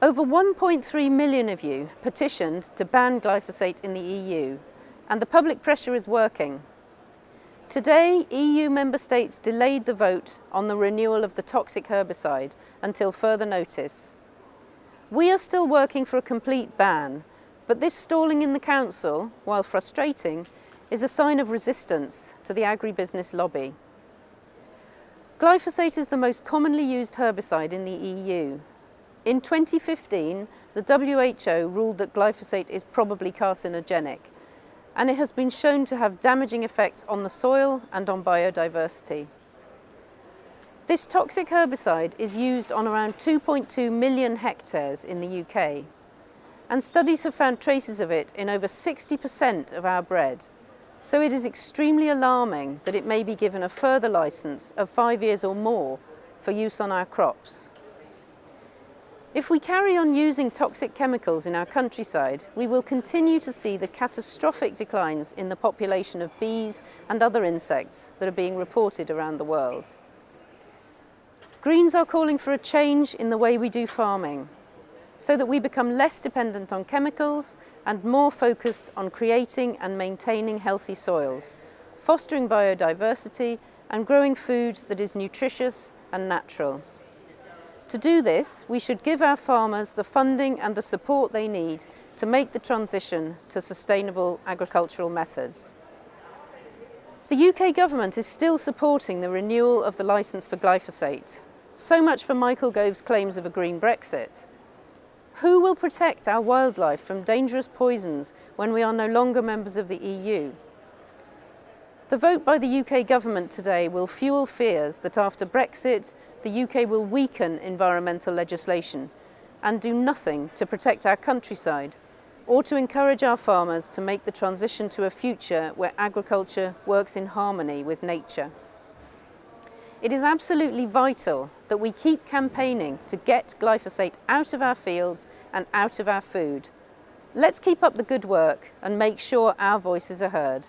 Over 1.3 million of you petitioned to ban glyphosate in the EU, and the public pressure is working. Today, EU member states delayed the vote on the renewal of the toxic herbicide until further notice. We are still working for a complete ban, but this stalling in the Council, while frustrating, is a sign of resistance to the agribusiness lobby. Glyphosate is the most commonly used herbicide in the EU. In 2015, the WHO ruled that glyphosate is probably carcinogenic, and it has been shown to have damaging effects on the soil and on biodiversity. This toxic herbicide is used on around 2.2 million hectares in the UK, and studies have found traces of it in over 60% of our bread, so it is extremely alarming that it may be given a further licence of five years or more for use on our crops. If we carry on using toxic chemicals in our countryside, we will continue to see the catastrophic declines in the population of bees and other insects that are being reported around the world. Greens are calling for a change in the way we do farming so that we become less dependent on chemicals and more focused on creating and maintaining healthy soils, fostering biodiversity and growing food that is nutritious and natural. To do this, we should give our farmers the funding and the support they need to make the transition to sustainable agricultural methods. The UK government is still supporting the renewal of the licence for glyphosate. So much for Michael Gove's claims of a green Brexit. Who will protect our wildlife from dangerous poisons when we are no longer members of the EU? The vote by the UK government today will fuel fears that after Brexit, the UK will weaken environmental legislation and do nothing to protect our countryside or to encourage our farmers to make the transition to a future where agriculture works in harmony with nature. It is absolutely vital that we keep campaigning to get glyphosate out of our fields and out of our food. Let's keep up the good work and make sure our voices are heard.